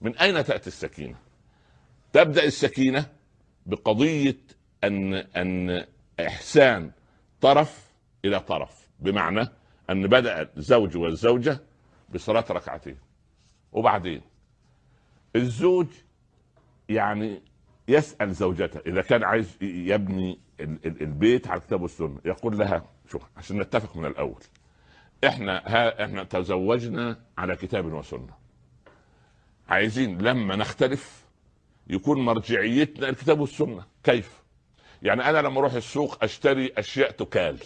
من أين تأتي السكينة؟ تبدأ السكينة بقضية أن أن إحسان طرف إلى طرف بمعنى أن بدأ الزوج والزوجة بصلاة ركعتين. وبعدين؟ الزوج يعني يسأل زوجته إذا كان عايز يبني البيت على الكتاب والسنة يقول لها شوف عشان نتفق من الأول إحنا ها إحنا تزوجنا على كتاب وسنة. عايزين لما نختلف يكون مرجعيتنا الكتاب والسنة. كيف؟ يعني أنا لما أروح السوق أشتري أشياء تكال.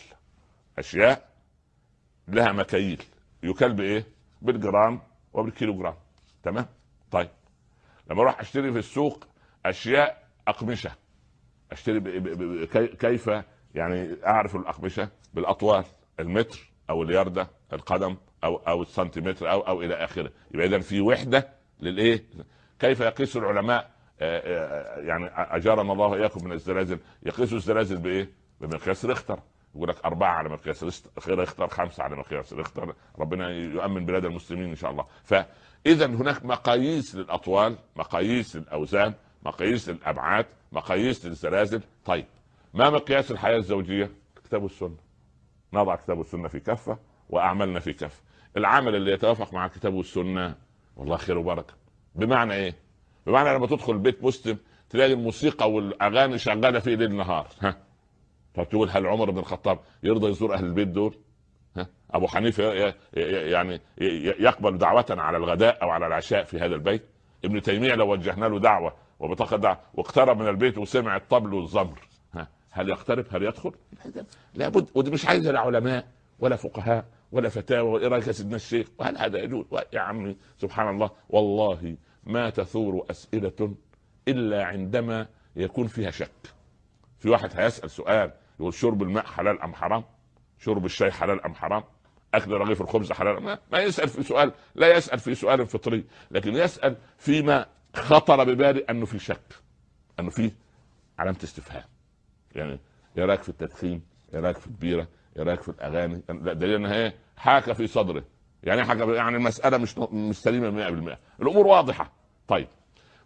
أشياء لها مكاييل. يكال بإيه؟ بالجرام وبالكيلو جرام تمام؟ طيب. لما أروح أشتري في السوق أشياء أقمشة. أشتري ب... ب... ب... كيف؟ يعني أعرف الأقمشة بالأطوال. المتر أو الياردة القدم أو أو السنتيمتر أو أو إلى آخره. يبقى اذا في وحدة للإيه؟ كيف يقيس العلماء؟ آه، آه، يعني أجارنا الله وإياكم من الزلازل. يقيسوا الزلازل بإيه؟ بمقياس ريختر يقول لك أربعة على مقياس ريختر خمسة على مقياس ريختر ربنا يؤمن بلاد المسلمين إن شاء الله. فإذا هناك مقاييس للأطوال مقاييس للأوزان مقاييس للأبعاد مقاييس للزلازل. طيب ما مقياس الحياة الزوجية؟ الكتاب والسنة نضع الكتاب والسنة في كفة وأعمالنا في كفة. العمل اللي يتوافق مع الكتاب والسنة والله خير وبركة. بمعنى إيه؟ بمعنى لما تدخل بيت مسلم تلاقي الموسيقى والأغاني شغالة فيه ليل نهار ها؟ فتقول هل عمر بن الخطاب يرضى يزور أهل البيت دول؟ ها؟ أبو حنيفة يعني يقبل دعوه على الغداء أو على العشاء في هذا البيت؟ ابن تيمية لو وجهنا له دعوة وبطاقه دعوة واقترب من البيت وسمع الطبل والزمر ها؟ هل يقترب؟ هل يدخل؟ لابد ودي مش عايزة لا علماء ولا فقهاء. ولا فتاوى وايه يا سيدنا الشيخ وهل هذا يجوز؟ يا عمي سبحان الله والله ما تثور أسئلة إلا عندما يكون فيها شك. في واحد هيسأل سؤال يقول شرب الماء حلال أم حرام؟ شرب الشاي حلال أم حرام؟ أكل رغيف الخبز حلال ما, ما يسأل في سؤال لا يسأل في سؤال فطري لكن يسأل فيما خطر ببالي أنه في شك أنه في علامة استفهام. يعني رايك في التدخين رايك في البيرة رايك في الأغاني دليل إنها إيه؟ حاك في صدره. يعني حاجة يعني المسألة مش مش سليمة 100% الأمور واضحة. طيب.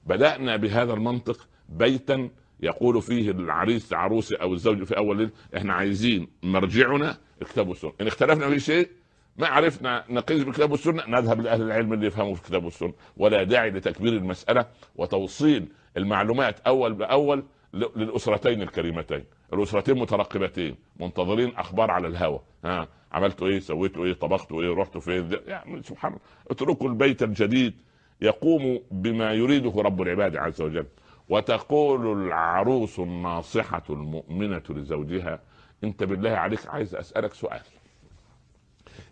بدأنا بهذا المنطق بيتا يقول فيه العريس عروسه أو الزوج في أول ليل إحنا عايزين مرجعنا الكتاب والسنة إن اختلفنا في شيء ما عرفنا نقيس بالكتاب والسنة نذهب لأهل العلم اللي يفهموا في الكتاب والسنة ولا داعي لتكبير المسألة وتوصيل المعلومات أول بأول للأسرتين الكريمتين. الأسرتين مترقبتين منتظرين أخبار على الهوى ها عملتوا إيه؟ سويتوا إيه؟ طبختوا إيه؟ رحتوا فين؟ يعني سبحان الله. اتركوا البيت الجديد يقوم بما يريده رب العباد عز وجل. وتقول العروس الناصحة المؤمنة لزوجها أنت بالله عليك عايز أسألك سؤال.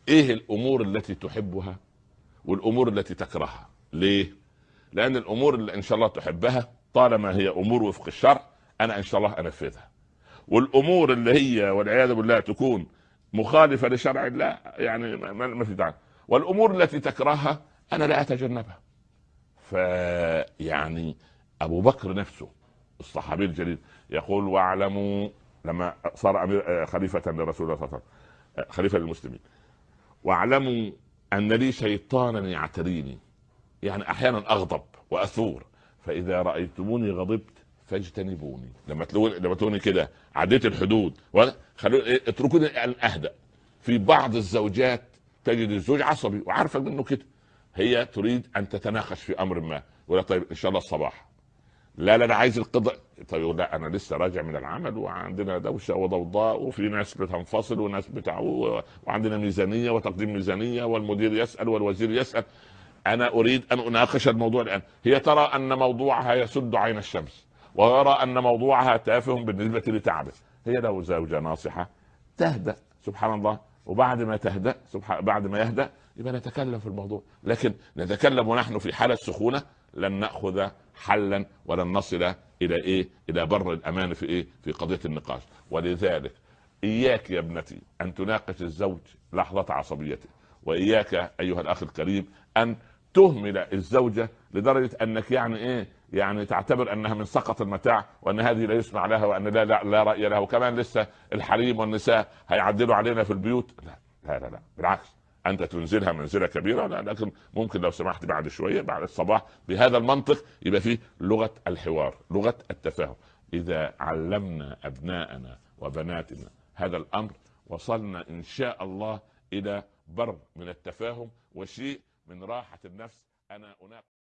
إيه الأمور التي تحبها والأمور التي تكرهها؟ ليه؟ لأن الأمور اللي إن شاء الله تحبها طالما هي أمور وفق الشرع أنا إن شاء الله أنفذها. والأمور اللي هي والعياذ بالله تكون مخالفة لشرع الله يعني ما في داعي. والأمور التي تكرهها أنا لا أتجنبها. فيعني أبو بكر نفسه الصحابي الجليل يقول واعلموا لما صار امير خليفة لرسول الله صلى الله عليه وسلم خليفة للمسلمين. واعلموا أن لي شيطانا يعتريني يعني أحيانا أغضب وأثور فإذا رأيتموني غضبت فاجتنبوني. لما تلوني لما تلوني كده عديت الحدود. خلوني إيه، اتركوني ان أهدأ. في بعض الزوجات تجد الزوج عصبي وعارفة منه كده. هي تريد أن تتناقش في أمر ما. يقول طيب إن شاء الله الصباح. لا لا أنا عايز القضاء. طيب لا أنا لسه راجع من العمل وعندنا دوشة وضوضاء وفي ناس بتنفصل وناس بتاع وعندنا ميزانية وتقديم ميزانية والمدير يسأل والوزير يسأل. أنا أريد أن أناقش الموضوع الآن. هي ترى أن موضوعها يسد عين الشمس. ويرى أن موضوعها تافه بالنسبة لتعبه. هي لو زوجة ناصحة تهدأ سبحان الله. وبعد ما تهدأ سبحان بعد ما يهدأ يبقى نتكلم في الموضوع. لكن نتكلم ونحن في حالة سخونة لن نأخذ حلا ولن نصل إلى إيه؟ إلى بر الأمان في إيه؟ في قضية النقاش. ولذلك إياك يا ابنتي أن تناقش الزوج لحظة عصبيته. وإياك أيها الأخ الكريم أن تهمل الزوجة لدرجة أنك يعني إيه يعني تعتبر أنها من سقط المتاع وأن هذه لا يسمع لها وأن لا لا, لا رأي لها. وكمان لسه الحريم والنساء هيعدلوا علينا في البيوت. لا لا لا, لا. بالعكس. أنت تنزلها منزلة كبيرة لا لكن ممكن لو سمحت بعد شوية بعد الصباح بهذا المنطق يبقى فيه لغة الحوار لغة التفاهم. إذا علمنا أبناءنا وبناتنا هذا الأمر وصلنا إن شاء الله إلى بر من التفاهم وشيء من راحة النفس أنا أناقش